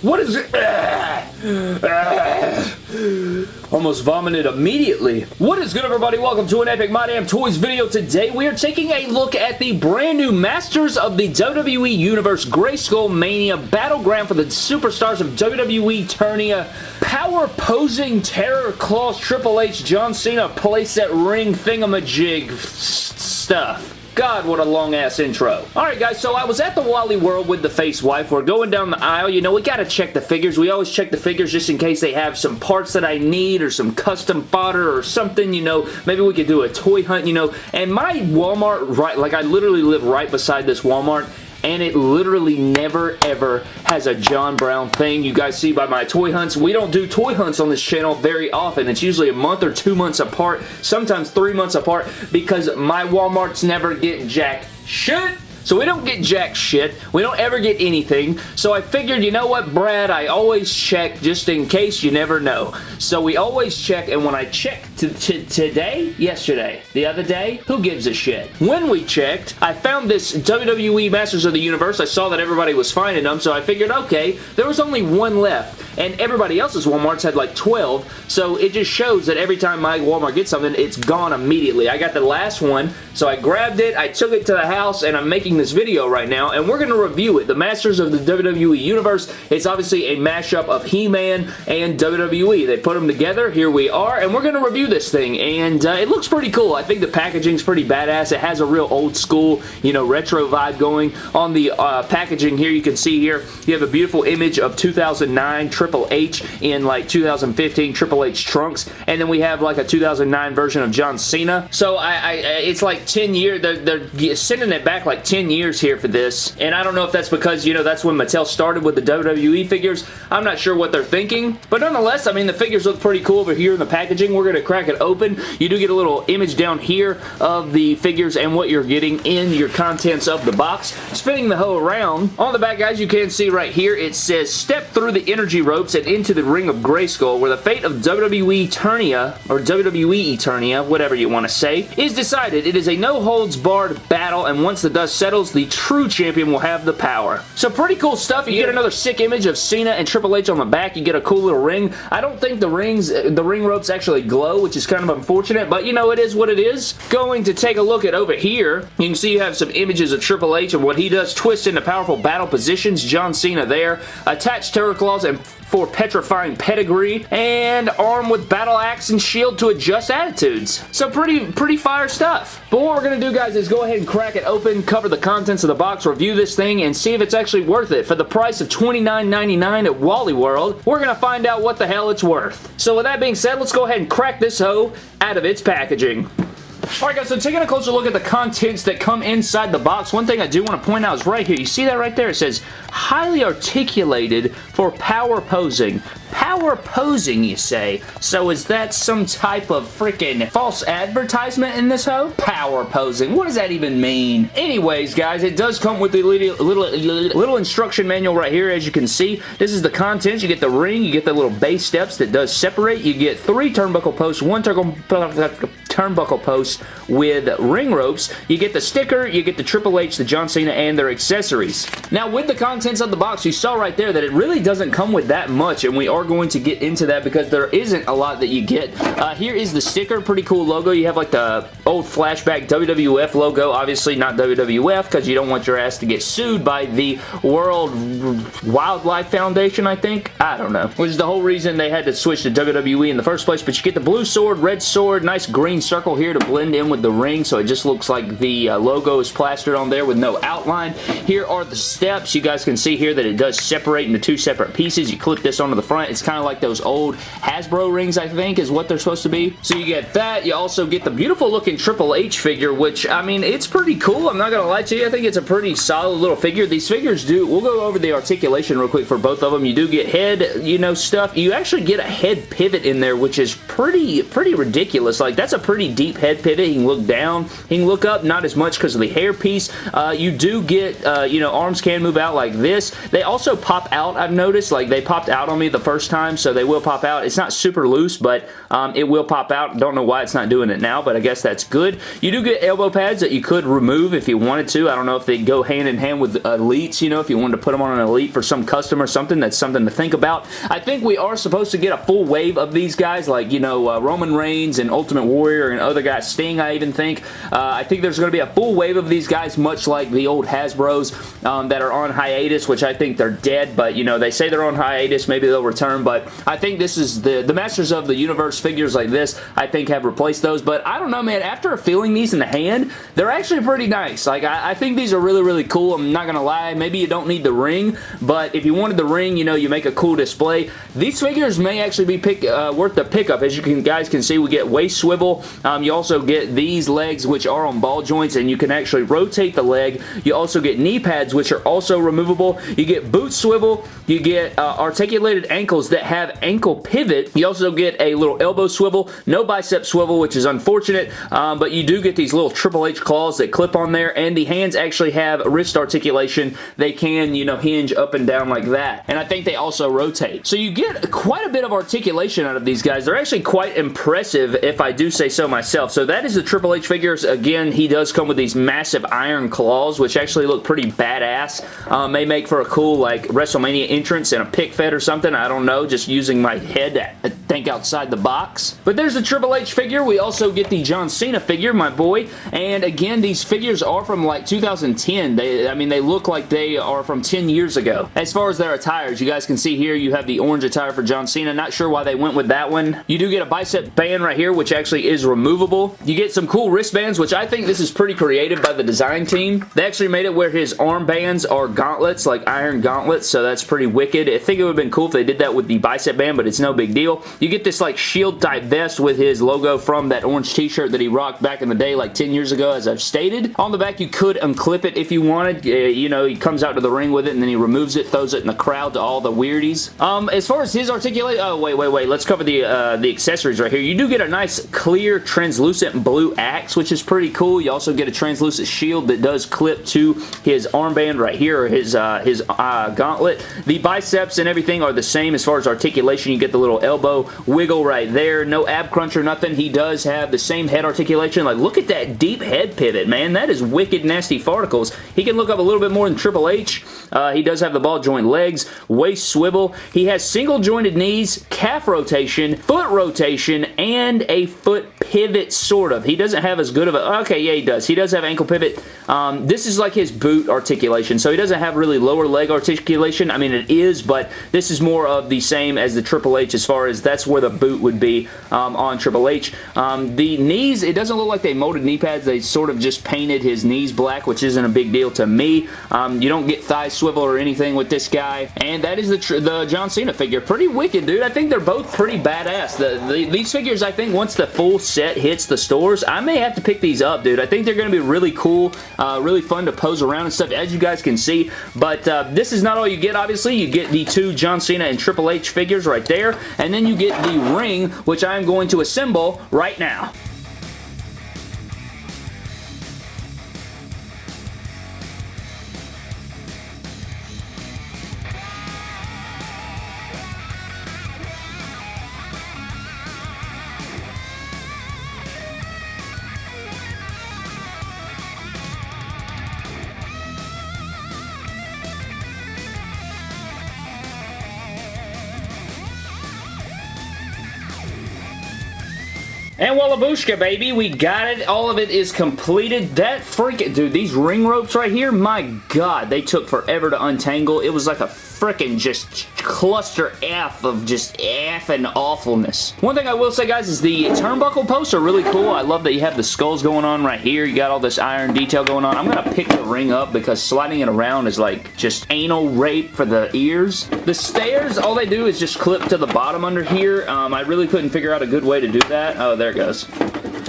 What is it? Almost vomited immediately. What is good, everybody? Welcome to an Epic My Damn Toys video. Today, we are taking a look at the brand new Masters of the WWE Universe Grayskull Mania Battleground for the Superstars of WWE Eternia Power Posing Terror Claws Triple H John Cena playset ring thingamajig stuff. God, what a long-ass intro. Alright guys, so I was at the Wally World with the face wife. We're going down the aisle. You know, we gotta check the figures. We always check the figures just in case they have some parts that I need or some custom fodder or something, you know. Maybe we could do a toy hunt, you know. And my Walmart, right, like I literally live right beside this Walmart and it literally never ever has a John Brown thing. You guys see by my toy hunts, we don't do toy hunts on this channel very often. It's usually a month or two months apart, sometimes three months apart, because my Walmarts never get jack shit so we don't get jack shit. We don't ever get anything. So I figured, you know what, Brad, I always check just in case you never know. So we always check, and when I checked today, yesterday, the other day, who gives a shit? When we checked, I found this WWE Masters of the Universe. I saw that everybody was finding them, so I figured, okay, there was only one left and everybody else's Walmarts had like 12, so it just shows that every time my Walmart gets something, it's gone immediately. I got the last one, so I grabbed it, I took it to the house, and I'm making this video right now, and we're going to review it. The Masters of the WWE Universe, it's obviously a mashup of He-Man and WWE. They put them together, here we are, and we're going to review this thing, and uh, it looks pretty cool. I think the packaging's pretty badass. It has a real old school, you know, retro vibe going. On the uh, packaging here, you can see here, you have a beautiful image of 2009 Triple H in like 2015 Triple H trunks, and then we have like a 2009 version of John Cena. So I, I it's like 10 years, they're, they're sending it back like 10 years here for this, and I don't know if that's because, you know, that's when Mattel started with the WWE figures. I'm not sure what they're thinking, but nonetheless, I mean, the figures look pretty cool over here in the packaging. We're going to crack it open. You do get a little image down here of the figures and what you're getting in your contents of the box. Spinning the hoe around, on the back, guys, you can see right here, it says, step through the energy ropes and into the ring of Grayskull, where the fate of WWE Eternia, or WWE Eternia, whatever you want to say, is decided. It is a no-holds-barred battle, and once the dust settles, the true champion will have the power. So pretty cool stuff. You yeah. get another sick image of Cena and Triple H on the back. You get a cool little ring. I don't think the rings, the ring ropes actually glow, which is kind of unfortunate, but you know, it is what it is. Going to take a look at over here, you can see you have some images of Triple H and what he does, twist into powerful battle positions. John Cena there. Attached Terror Claws and for petrifying pedigree, and armed with battle axe and shield to adjust attitudes. So pretty, pretty fire stuff. But what we're going to do, guys, is go ahead and crack it open, cover the contents of the box, review this thing, and see if it's actually worth it. For the price of $29.99 at Wally World, we're going to find out what the hell it's worth. So with that being said, let's go ahead and crack this hoe out of its packaging. Alright guys, so taking a closer look at the contents that come inside the box, one thing I do want to point out is right here. You see that right there? It says, highly articulated for power posing. Power posing, you say? So is that some type of freaking false advertisement in this hoe? Power posing. What does that even mean? Anyways, guys, it does come with a little, little, little instruction manual right here, as you can see. This is the contents. You get the ring. You get the little base steps that does separate. You get three turnbuckle posts, one turnbuckle post with ring ropes. You get the sticker. You get the Triple H, the John Cena, and their accessories. Now, with the contents of the box, you saw right there that it really doesn't come with that much, and we are going to get into that because there isn't a lot that you get. Uh, here is the sticker. Pretty cool logo. You have like the old flashback WWF logo. Obviously not WWF because you don't want your ass to get sued by the World Wildlife Foundation, I think. I don't know. Which is the whole reason they had to switch to WWE in the first place. But you get the blue sword, red sword, nice green circle here to blend in with the ring so it just looks like the uh, logo is plastered on there with no outline. Here are the steps. You guys can see here that it does separate into two separate pieces. You clip this onto the front. It's kind of like those old Hasbro rings, I think, is what they're supposed to be. So you get that. You also get the beautiful looking Triple H figure, which, I mean, it's pretty cool. I'm not going to lie to you. I think it's a pretty solid little figure. These figures do, we'll go over the articulation real quick for both of them. You do get head, you know, stuff. You actually get a head pivot in there, which is pretty, pretty ridiculous. Like, that's a pretty pretty deep head pivot. He can look down. He can look up, not as much because of the hair piece. Uh, you do get, uh, you know, arms can move out like this. They also pop out, I've noticed. Like, they popped out on me the first time, so they will pop out. It's not super loose, but um, it will pop out. Don't know why it's not doing it now, but I guess that's good. You do get elbow pads that you could remove if you wanted to. I don't know if they go hand in hand with elites, you know, if you wanted to put them on an elite for some custom or something. That's something to think about. I think we are supposed to get a full wave of these guys, like, you know, uh, Roman Reigns and Ultimate Warrior and other guys. Sting, I even think. Uh, I think there's going to be a full wave of these guys, much like the old Hasbros um, that are on hiatus, which I think they're dead, but, you know, they say they're on hiatus. Maybe they'll return, but I think this is the, the Masters of the Universe figures like this, I think have replaced those, but I don't know, man. After feeling these in the hand, they're actually pretty nice. Like, I, I think these are really, really cool. I'm not going to lie. Maybe you don't need the ring, but if you wanted the ring, you know, you make a cool display. These figures may actually be pick, uh, worth the pickup. As you can, guys can see, we get waist swivel. Um, you also get these legs, which are on ball joints, and you can actually rotate the leg. You also get knee pads, which are also removable. You get boot swivel. You get uh, articulated ankles that have ankle pivot. You also get a little elbow swivel. No bicep swivel, which is unfortunate, um, but you do get these little Triple H claws that clip on there, and the hands actually have wrist articulation. They can, you know, hinge up and down like that, and I think they also rotate. So you get quite a bit of articulation out of these guys. They're actually quite impressive, if I do say so myself. So that is the Triple H figures. Again, he does come with these massive iron claws, which actually look pretty badass. Uh, may make for a cool, like, WrestleMania entrance and a pic fed or something. I don't know, just using my head to think outside the box. But there's the Triple H figure. We also get the John Cena figure, my boy. And again, these figures are from like 2010. They, I mean, they look like they are from 10 years ago. As far as their attires, you guys can see here, you have the orange attire for John Cena. Not sure why they went with that one. You do get a bicep band right here, which actually is removable. You get some cool wristbands, which I think this is pretty creative by the design team. They actually made it where his armbands are gauntlets, like iron gauntlets, so that's pretty wicked. I think it would have been cool if they did that with the bicep band, but it's no big deal. You get this like shield type vest with his logo from that orange t-shirt that he rocked back in the day like 10 years ago, as I've stated. On the back, you could unclip it if you wanted. Uh, you know, he comes out to the ring with it, and then he removes it, throws it in the crowd to all the weirdies. Um, as far as his articulate, oh, wait, wait, wait. Let's cover the, uh, the accessories right here. You do get a nice, clear, translucent blue axe, which is pretty cool. You also get a translucent shield that does clip to his armband right here, or his, uh, his uh, gauntlet. The biceps and everything are the same as far as articulation. You get the little elbow wiggle right there. No ab crunch or nothing. He does have the same head articulation. Like, look at that deep head pivot, man. That is wicked nasty farticles. He can look up a little bit more than Triple H. Uh, he does have the ball joint legs, waist swivel. He has single jointed knees, calf rotation, foot rotation, and a foot pivot, sort of. He doesn't have as good of a... Okay, yeah, he does. He does have ankle pivot. Um, this is like his boot articulation, so he doesn't have really lower leg articulation. I mean, it is, but this is more of the same as the Triple H as far as that's where the boot would be um, on Triple H. Um, the knees, it doesn't look like they molded knee pads. They sort of just painted his knees black, which isn't a big deal to me. Um, you don't get thigh swivel or anything with this guy, and that is the, the John Cena figure. Pretty wicked, dude. I think they're both pretty badass. The, the, these figures, I think, once the full set hits the stores, I may have to pick these up, dude. I think they're going to be really cool, uh, really fun to pose around and stuff, as you guys can see, but uh, this is not all you get, obviously. You get the two John Cena and Triple H figures right there, and then you get the ring, which I'm going to assemble right now. And Wallabushka, baby. We got it. All of it is completed. That freaking... Dude, these ring ropes right here, my God, they took forever to untangle. It was like a freaking just cluster F of just F and awfulness. One thing I will say, guys, is the turnbuckle posts are really cool. I love that you have the skulls going on right here. You got all this iron detail going on. I'm going to pick the ring up because sliding it around is like just anal rape for the ears. The stairs, all they do is just clip to the bottom under here. Um, I really couldn't figure out a good way to do that. Oh, there it goes.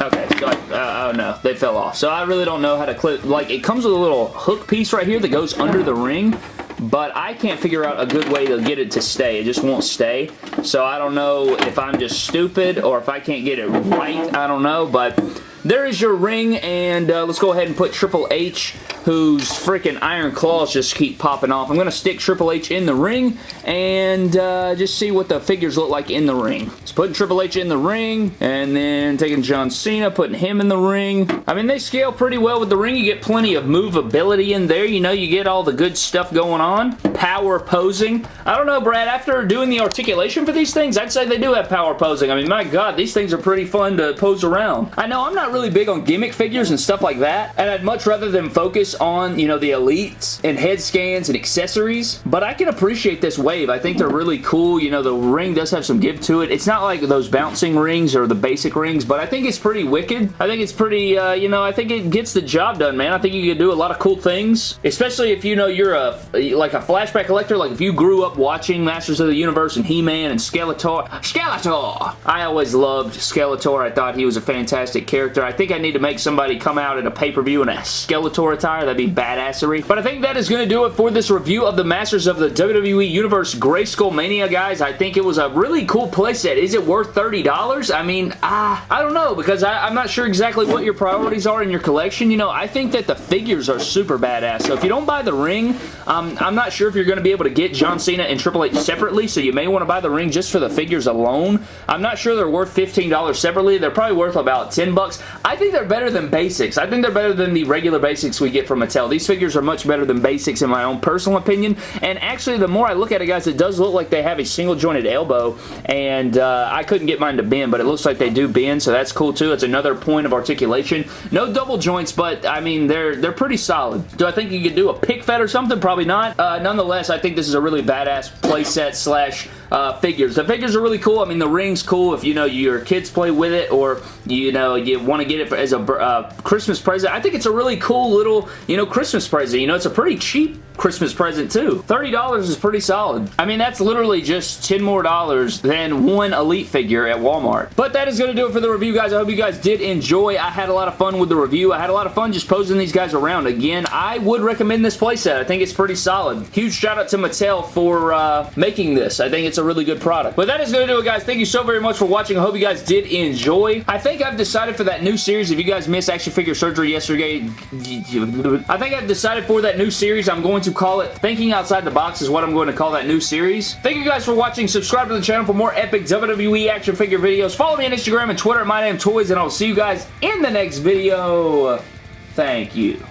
Okay, so uh, oh no, they fell off. So I really don't know how to clip, like it comes with a little hook piece right here that goes under the ring. But I can't figure out a good way to get it to stay. It just won't stay. So I don't know if I'm just stupid or if I can't get it right. I don't know, but there is your ring, and uh, let's go ahead and put Triple H, whose freaking iron claws just keep popping off. I'm going to stick Triple H in the ring and uh, just see what the figures look like in the ring. So putting Triple H in the ring, and then taking John Cena, putting him in the ring. I mean, they scale pretty well with the ring. You get plenty of movability in there. You know, you get all the good stuff going on. Power posing. I don't know, Brad, after doing the articulation for these things, I'd say they do have power posing. I mean, my God, these things are pretty fun to pose around. I know I'm not really big on gimmick figures and stuff like that, and I'd much rather them focus on, you know, the elites and head scans and accessories, but I can appreciate this wave. I think they're really cool. You know, the ring does have some give to it. It's not like those bouncing rings or the basic rings, but I think it's pretty wicked. I think it's pretty, uh, you know, I think it gets the job done, man. I think you can do a lot of cool things, especially if, you know, you're a, like a flashback collector, like if you grew up watching Masters of the Universe and He-Man and Skeletor. Skeletor! I always loved Skeletor. I thought he was a fantastic character. I think I need to make somebody come out at a pay-per-view in a Skeletor attire. That'd be badassery. But I think that is going to do it for this review of the Masters of the WWE Universe Grayskull Mania, guys. I think it was a really cool playset. Is it worth $30? I mean, uh, I don't know because I, I'm not sure exactly what your priorities are in your collection. You know, I think that the figures are super badass. So if you don't buy the ring, um, I'm not sure if you're going to be able to get John Cena and Triple H separately, so you may want to buy the ring just for the figures alone. I'm not sure they're worth $15 separately. They're probably worth about 10 bucks. I think they're better than basics. I think they're better than the regular basics we get from Mattel. These figures are much better than basics in my own personal opinion, and actually the more I look at it, guys, it does look like they have a single jointed elbow, and uh, I couldn't get mine to bend, but it looks like they do bend, so that's cool too. It's another point of articulation. No double joints, but I mean, they're they're pretty solid. Do I think you could do a pic fed or something? Probably not. Uh, nonetheless, I think this is a really badass playset slash uh, figures. The figures are really cool. I mean, the ring's cool if, you know, your kids play with it or, you know, you want to get it as a uh, Christmas present. I think it's a really cool little, you know, Christmas present. You know, it's a pretty cheap Christmas present too. $30 is pretty solid. I mean, that's literally just 10 more dollars than one Elite figure at Walmart. But that is going to do it for the review, guys. I hope you guys did enjoy. I had a lot of fun with the review. I had a lot of fun just posing these guys around. Again, I would recommend this playset. I think it's pretty solid. Huge shout out to Mattel for uh, making this. I think it's a really good product. But that is going to do it, guys. Thank you so very much for watching. I hope you guys did enjoy. I think I've decided for that new series, if you guys missed Action Figure Surgery yesterday, I think I've decided for that new series, I'm going to call it Thinking Outside the Box is what I'm going to call that new series. Thank you guys for watching. Subscribe to the channel for more epic WWE action figure videos. Follow me on Instagram and Twitter at MyDamnToys, and I'll see you guys in the next video. Thank you.